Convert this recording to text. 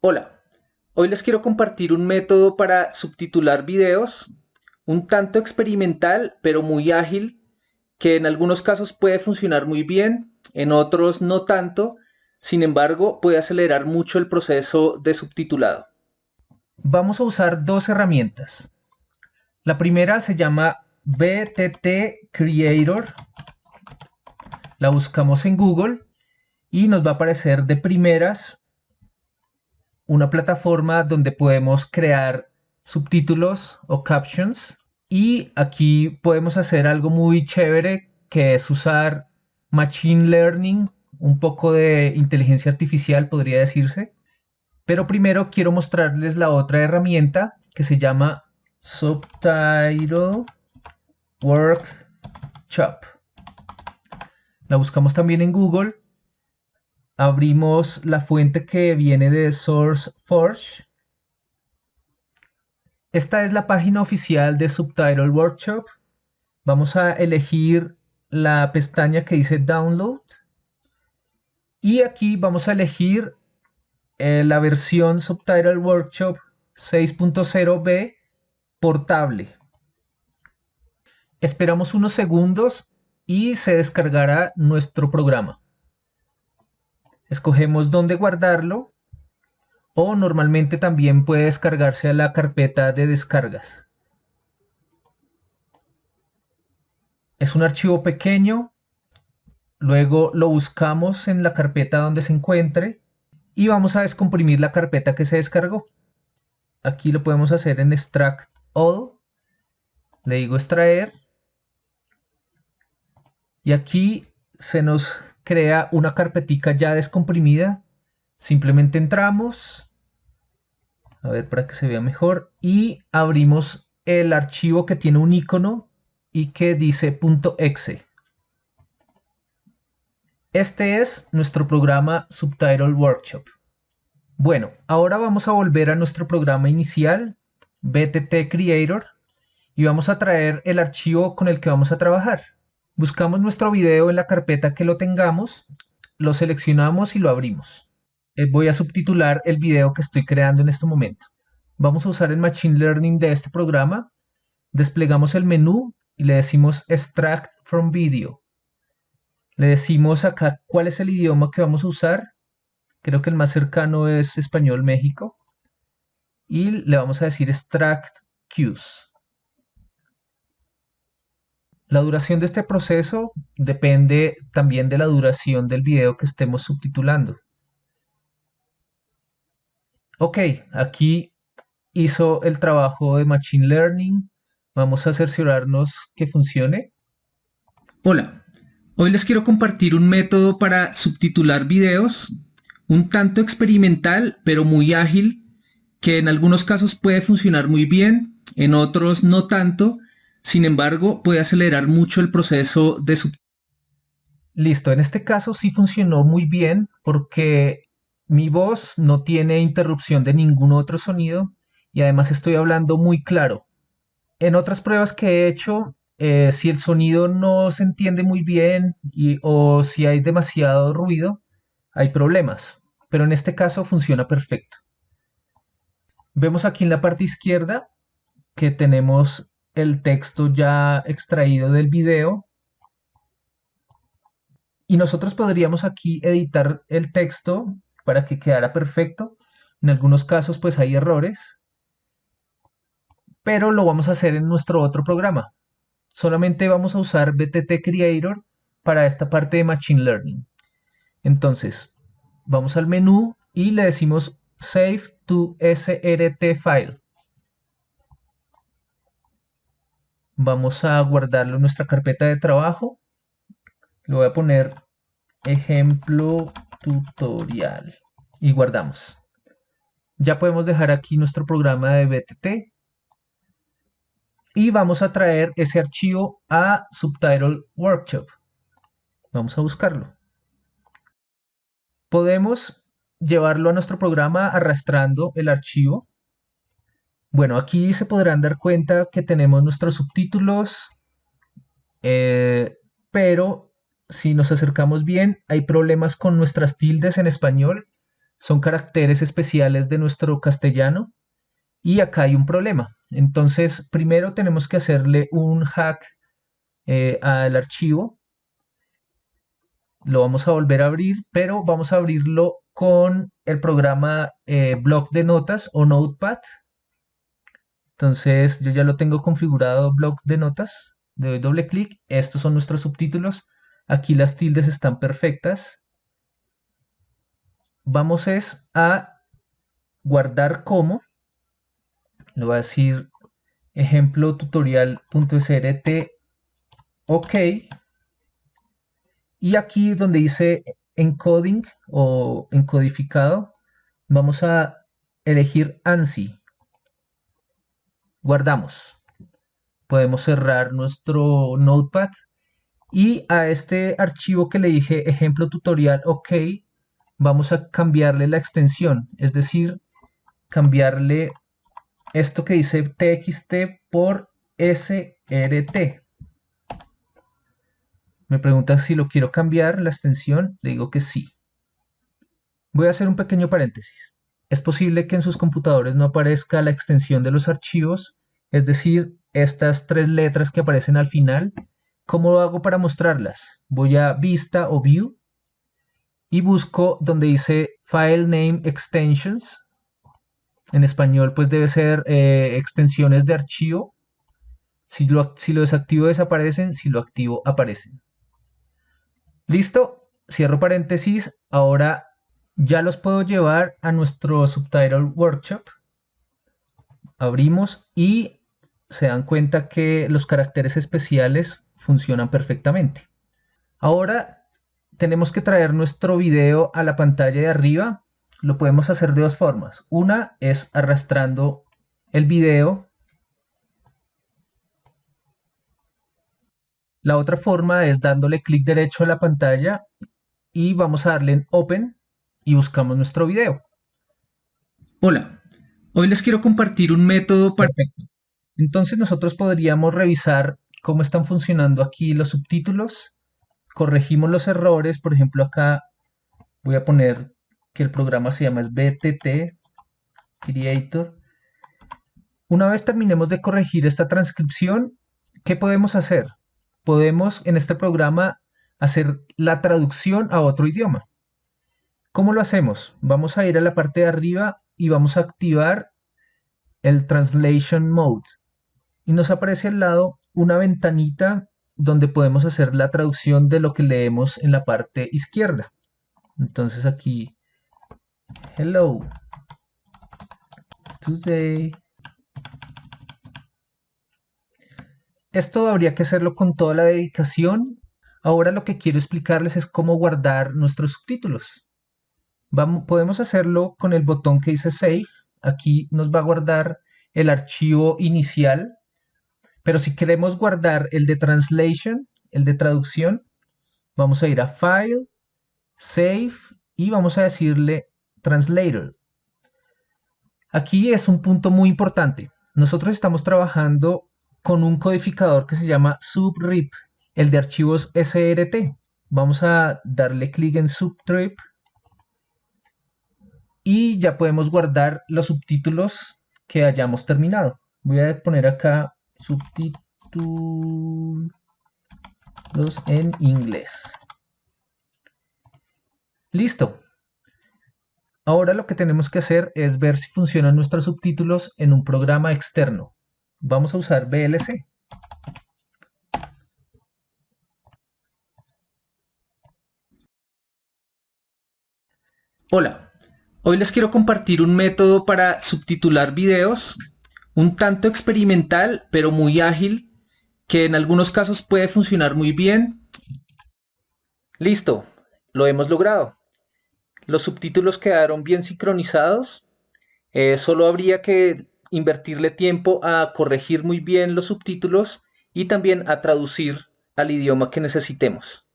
Hola, hoy les quiero compartir un método para subtitular videos, un tanto experimental pero muy ágil, que en algunos casos puede funcionar muy bien, en otros no tanto, sin embargo puede acelerar mucho el proceso de subtitulado. Vamos a usar dos herramientas. La primera se llama BTT Creator. La buscamos en Google y nos va a aparecer de primeras una plataforma donde podemos crear subtítulos o captions y aquí podemos hacer algo muy chévere que es usar machine learning, un poco de inteligencia artificial podría decirse. Pero primero quiero mostrarles la otra herramienta que se llama Subtitle Workshop. La buscamos también en Google abrimos la fuente que viene de SourceForge. Esta es la página oficial de Subtitle Workshop. Vamos a elegir la pestaña que dice Download. Y aquí vamos a elegir eh, la versión Subtitle Workshop 6.0b portable. Esperamos unos segundos y se descargará nuestro programa escogemos dónde guardarlo o normalmente también puede descargarse a la carpeta de descargas. Es un archivo pequeño, luego lo buscamos en la carpeta donde se encuentre y vamos a descomprimir la carpeta que se descargó. Aquí lo podemos hacer en extract all, le digo extraer y aquí se nos crea una carpetica ya descomprimida. Simplemente entramos, a ver para que se vea mejor, y abrimos el archivo que tiene un icono y que dice .exe. Este es nuestro programa Subtitle Workshop. Bueno, ahora vamos a volver a nuestro programa inicial, BTT Creator, y vamos a traer el archivo con el que vamos a trabajar. Buscamos nuestro video en la carpeta que lo tengamos, lo seleccionamos y lo abrimos. Eh, voy a subtitular el video que estoy creando en este momento. Vamos a usar el Machine Learning de este programa. Desplegamos el menú y le decimos Extract from Video. Le decimos acá cuál es el idioma que vamos a usar. Creo que el más cercano es Español México. Y le vamos a decir Extract Cues. La duración de este proceso depende también de la duración del video que estemos subtitulando. Ok, aquí hizo el trabajo de Machine Learning. Vamos a cerciorarnos que funcione. Hola, hoy les quiero compartir un método para subtitular videos, un tanto experimental pero muy ágil, que en algunos casos puede funcionar muy bien, en otros no tanto, sin embargo, puede acelerar mucho el proceso de su... Listo, en este caso sí funcionó muy bien porque mi voz no tiene interrupción de ningún otro sonido y además estoy hablando muy claro. En otras pruebas que he hecho, eh, si el sonido no se entiende muy bien o si hay demasiado ruido, hay problemas. Pero en este caso funciona perfecto. Vemos aquí en la parte izquierda que tenemos el texto ya extraído del video. Y nosotros podríamos aquí editar el texto para que quedara perfecto. En algunos casos pues hay errores. Pero lo vamos a hacer en nuestro otro programa. Solamente vamos a usar BTT Creator para esta parte de Machine Learning. Entonces, vamos al menú y le decimos Save to SRT File. Vamos a guardarlo en nuestra carpeta de trabajo. Le voy a poner ejemplo tutorial y guardamos. Ya podemos dejar aquí nuestro programa de BTT y vamos a traer ese archivo a Subtitle Workshop. Vamos a buscarlo. Podemos llevarlo a nuestro programa arrastrando el archivo bueno, aquí se podrán dar cuenta que tenemos nuestros subtítulos, eh, pero si nos acercamos bien, hay problemas con nuestras tildes en español. son caracteres especiales de nuestro castellano y acá hay un problema. Entonces, primero tenemos que hacerle un hack eh, al archivo. Lo vamos a volver a abrir, pero vamos a abrirlo con el programa eh, Block de Notas o Notepad. Entonces, yo ya lo tengo configurado Block de Notas. Le doy doble clic. Estos son nuestros subtítulos. Aquí las tildes están perfectas. Vamos es a guardar como le voy a decir ejemplo tutorial.srt ok y aquí donde dice encoding o encodificado vamos a elegir ANSI guardamos podemos cerrar nuestro notepad y a este archivo que le dije ejemplo tutorial ok vamos a cambiarle la extensión es decir cambiarle esto que dice txt por srt. Me pregunta si lo quiero cambiar la extensión, le digo que sí. Voy a hacer un pequeño paréntesis. Es posible que en sus computadores no aparezca la extensión de los archivos, es decir, estas tres letras que aparecen al final. ¿Cómo lo hago para mostrarlas? Voy a Vista o View y busco donde dice File Name Extensions en español pues debe ser eh, extensiones de archivo. Si lo, si lo desactivo desaparecen, si lo activo aparecen. Listo, cierro paréntesis. Ahora ya los puedo llevar a nuestro Subtitle Workshop. Abrimos y se dan cuenta que los caracteres especiales funcionan perfectamente. Ahora tenemos que traer nuestro video a la pantalla de arriba lo podemos hacer de dos formas. Una es arrastrando el video. La otra forma es dándole clic derecho a la pantalla y vamos a darle en Open y buscamos nuestro video. Hola, hoy les quiero compartir un método perfecto. Entonces nosotros podríamos revisar cómo están funcionando aquí los subtítulos. Corregimos los errores, por ejemplo acá voy a poner que el programa se llama es BTT Creator. Una vez terminemos de corregir esta transcripción, ¿qué podemos hacer? Podemos en este programa hacer la traducción a otro idioma. ¿Cómo lo hacemos? Vamos a ir a la parte de arriba y vamos a activar el Translation Mode. Y nos aparece al lado una ventanita donde podemos hacer la traducción de lo que leemos en la parte izquierda. Entonces aquí Hello. Today. Esto habría que hacerlo con toda la dedicación. Ahora lo que quiero explicarles es cómo guardar nuestros subtítulos. Podemos hacerlo con el botón que dice Save. Aquí nos va a guardar el archivo inicial. Pero si queremos guardar el de Translation, el de traducción, vamos a ir a File, Save y vamos a decirle Translator. Aquí es un punto muy importante. Nosotros estamos trabajando con un codificador que se llama subrip, el de archivos SRT. Vamos a darle clic en subtrip y ya podemos guardar los subtítulos que hayamos terminado. Voy a poner acá subtítulos en inglés. Listo. Ahora lo que tenemos que hacer es ver si funcionan nuestros subtítulos en un programa externo. Vamos a usar VLC. Hola, hoy les quiero compartir un método para subtitular videos, un tanto experimental pero muy ágil, que en algunos casos puede funcionar muy bien. Listo, lo hemos logrado. Los subtítulos quedaron bien sincronizados. Eh, solo habría que invertirle tiempo a corregir muy bien los subtítulos y también a traducir al idioma que necesitemos.